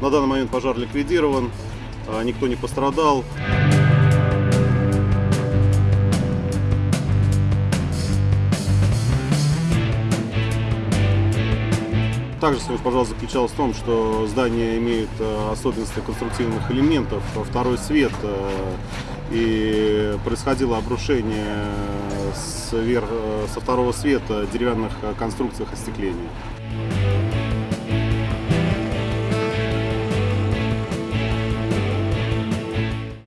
На данный момент пожар ликвидирован, а, никто не пострадал. Также смысл, пожалуйста, заключалась в том, что здание имеет а, особенности конструктивных элементов, а, второй свет, и происходило обрушение сверх, со второго света деревянных конструкций остекления.